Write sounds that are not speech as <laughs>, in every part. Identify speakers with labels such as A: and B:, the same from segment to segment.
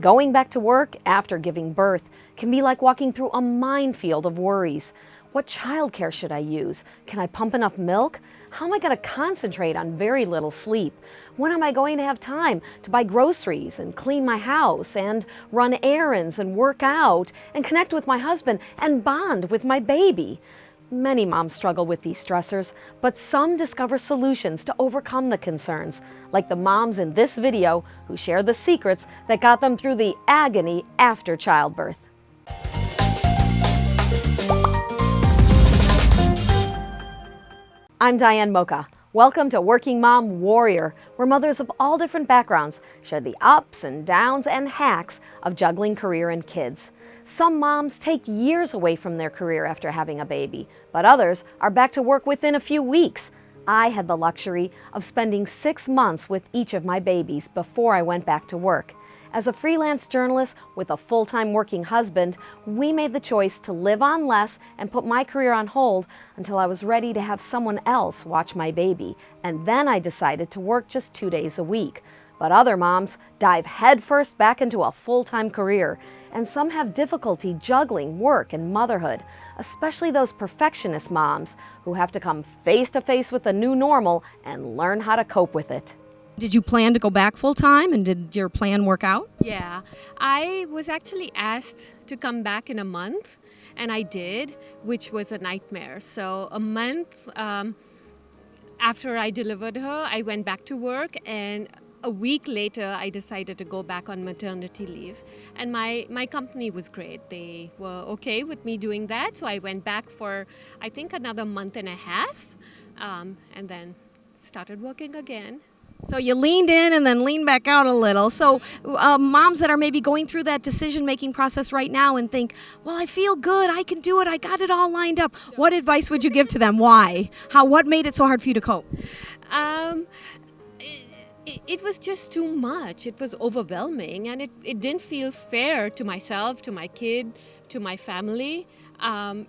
A: Going back to work after giving birth can be like walking through a minefield of worries. What childcare should I use? Can I pump enough milk? How am I going to concentrate on very little sleep? When am I going to have time to buy groceries and clean my house and run errands and work out and connect with my husband and bond with my baby? Many moms struggle with these stressors, but some discover solutions to overcome the concerns, like the moms in this video who share the secrets that got them through the agony after childbirth. I'm Diane Mocha. Welcome to Working Mom Warrior, where mothers of all different backgrounds share the ups and downs and hacks of juggling career and kids. Some moms take years away from their career after having a baby, but others are back to work within a few weeks. I had the luxury of spending six months with each of my babies before I went back to work. As a freelance journalist with a full-time working husband, we made the choice to live on less and put my career on hold until I was ready to have someone else watch my baby. And then I decided to work just two days a week. But other moms dive headfirst back into a full-time career, and some have difficulty juggling work and motherhood, especially those perfectionist moms who have to come face to face with the new normal and learn how to cope with it.
B: Did you plan to go back full time and did your plan work out?
C: Yeah, I was actually asked to come back in a month and I did, which was a nightmare. So, a month um, after I delivered her, I went back to work and a week later, I decided to go back on maternity leave. And my, my company was great. They were okay with me doing that. So I went back for, I think, another month and a half um, and then started working again.
B: So you leaned in and then leaned back out a little. So uh, moms that are maybe going through that decision-making process right now and think, well, I feel good, I can do it, I got it all lined up. What advice would you give to them? Why? How? What made it so hard for you to cope?
C: Um, it, it was just too much. It was overwhelming and it, it didn't feel fair to myself, to my kid, to my family. Um,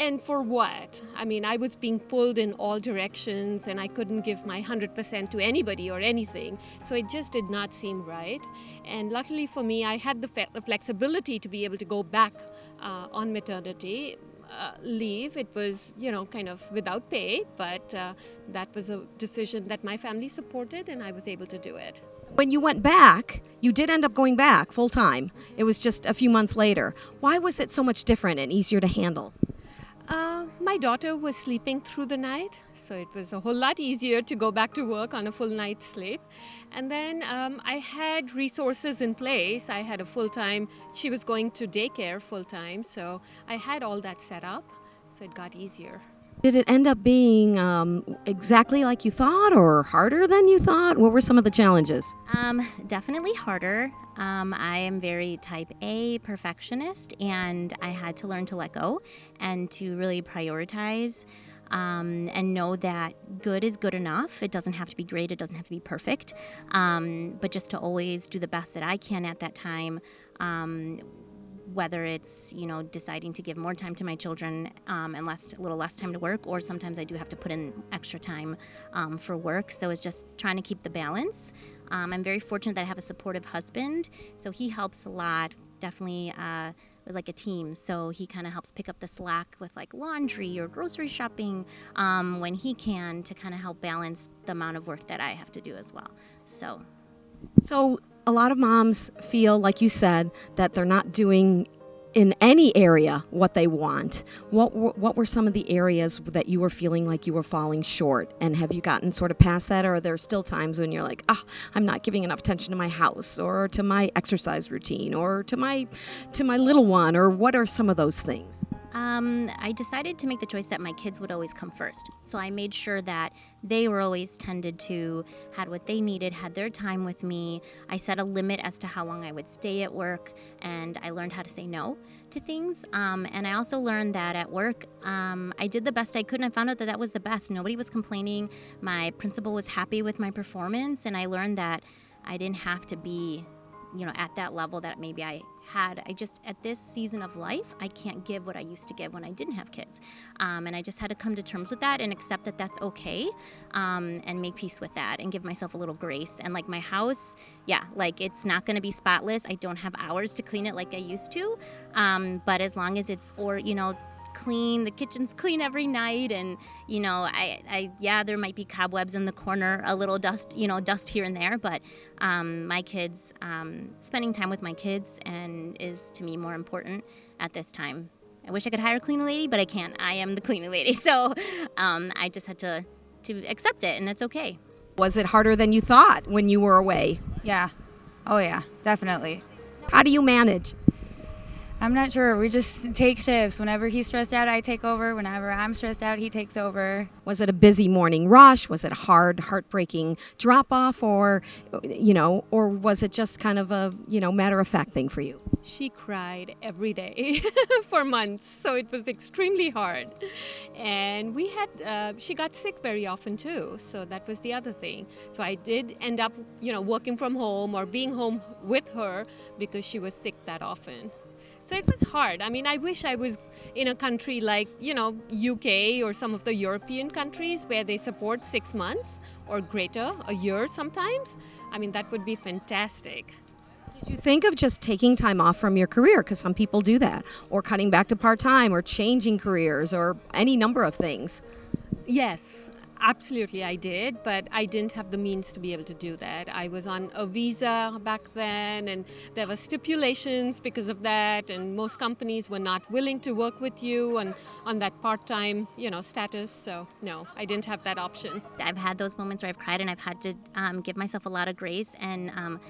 C: and for what? I mean, I was being pulled in all directions and I couldn't give my 100% to anybody or anything. So it just did not seem right. And luckily for me, I had the, flexibility to be able to go back uh, on maternity uh, leave. It was, you know, kind of without pay, but uh, that was a decision that my family supported and I was able to do it.
B: When you went back, you did end up going back full time. It was just a few months later. Why was it so much different and easier to handle?
C: Uh, my daughter was sleeping through the night, so it was a whole lot easier to go back to work on a full night's sleep. And then um, I had resources in place. I had a full-time, she was going to daycare full-time, so I had all that set up, so it got easier.
B: Did it end up being um, exactly like you thought or harder than you thought? What were some of the challenges?
D: Um, definitely harder. Um, I am very type A perfectionist, and I had to learn to let go and to really prioritize um, and know that good is good enough. It doesn't have to be great, it doesn't have to be perfect, um, but just to always do the best that I can at that time um, whether it's you know deciding to give more time to my children um, and less a little less time to work or sometimes I do have to put in extra time um, for work. So it's just trying to keep the balance. Um, I'm very fortunate that I have a supportive husband so he helps a lot definitely uh, like a team. So he kind of helps pick up the slack with like laundry or grocery shopping um, when he can to kind of help balance the amount of work that I have to do as well. So
B: so a lot of moms feel, like you said, that they're not doing in any area what they want. What what were some of the areas that you were feeling like you were falling short? And have you gotten sort of past that, or are there still times when you're like, ah, oh, I'm not giving enough attention to my house, or to my exercise routine, or to my to my little one, or what are some of those things?
D: Um, I decided to make the choice that my kids would always come first. So I made sure that they were always tended to, had what they needed, had their time with me. I set a limit as to how long I would stay at work, and I learned how to say no to things. Um, and I also learned that at work, um, I did the best I could, and I found out that that was the best. Nobody was complaining. My principal was happy with my performance, and I learned that I didn't have to be you know, at that level that maybe I had. I just, at this season of life, I can't give what I used to give when I didn't have kids. Um, and I just had to come to terms with that and accept that that's okay um, and make peace with that and give myself a little grace. And like my house, yeah, like it's not going to be spotless. I don't have hours to clean it like I used to. Um, but as long as it's, or, you know, clean the kitchen's clean every night and you know I, I yeah there might be cobwebs in the corner a little dust you know dust here and there but um, my kids um, spending time with my kids and is to me more important at this time i wish i could hire a cleaning lady but i can't i am the cleaning lady <laughs> so um, i just had to to accept it and it's okay
B: Was it harder than you thought when you were away?
E: Yeah. Oh, yeah, definitely.
B: How do you manage?
E: I'm not sure. We just take shifts. Whenever he's stressed out, I take over. Whenever I'm stressed out, he takes over.
B: Was it a busy morning rush? Was it hard, heartbreaking drop off, or you know, or was it just kind of a you know matter of fact thing for you?
C: She cried every day <laughs> for months, so it was extremely hard. And we had, uh, she got sick very often too, so that was the other thing. So I did end up, you know, working from home or being home with her because she was sick that often. So it was hard. I mean, I wish I was in a country like, you know, UK or some of the European countries where they support six months or greater, a year sometimes. I mean, that would be fantastic.
B: Did you think of just taking time off from your career? Because some people do that, or cutting back to part time, or changing careers, or any number of things.
C: Yes, absolutely, I did, but I didn't have the means to be able to do that. I was on a visa back then, and there were stipulations because of that, and most companies were not willing to work with you on, on that part-time, you know, status. So no, I didn't have that option.
D: I've had those moments where I've cried and I've had to um, give myself a lot of grace and um,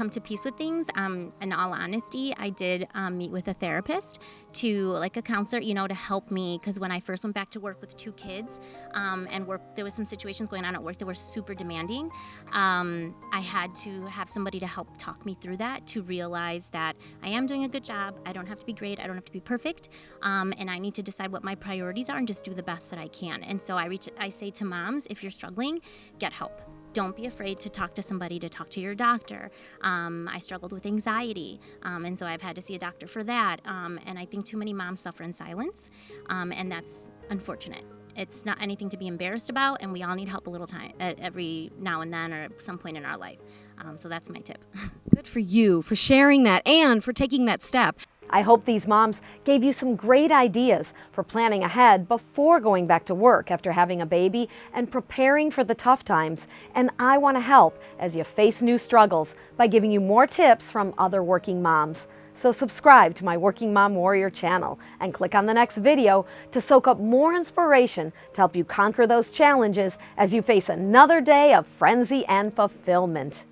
D: come to peace with things. Um, in all honesty, I did um, meet with a therapist to, like a counselor, you know, to help me. Because when I first went back to work with two kids um, and work, there was some situations going on at work that were super demanding. Um, I had to have somebody to help talk me through that to realize that I am doing a good job. I don't have to be great. I don't have to be perfect. Um, and I need to decide what my priorities are and just do the best that I can. And so I reach, I say to moms, if you're struggling, get help don't be afraid to talk to somebody, to talk to your doctor. Um, I struggled with anxiety, um, and so I've had to see a doctor for that. Um, and I think too many moms suffer in silence, um, and that's unfortunate. It's not anything to be embarrassed about, and we all need help a little time every now and then or at some point in our life. Um, so that's my tip. <laughs>
B: Good for you for sharing that and for taking that step.
A: I hope these moms gave you some great ideas for planning ahead before going back to work after having a baby and preparing for the tough times. And I want to help as you face new struggles by giving you more tips from other working moms. So subscribe to my Working Mom Warrior channel and click on the next video to soak up more inspiration to help you conquer those challenges as you face another day of frenzy and fulfillment.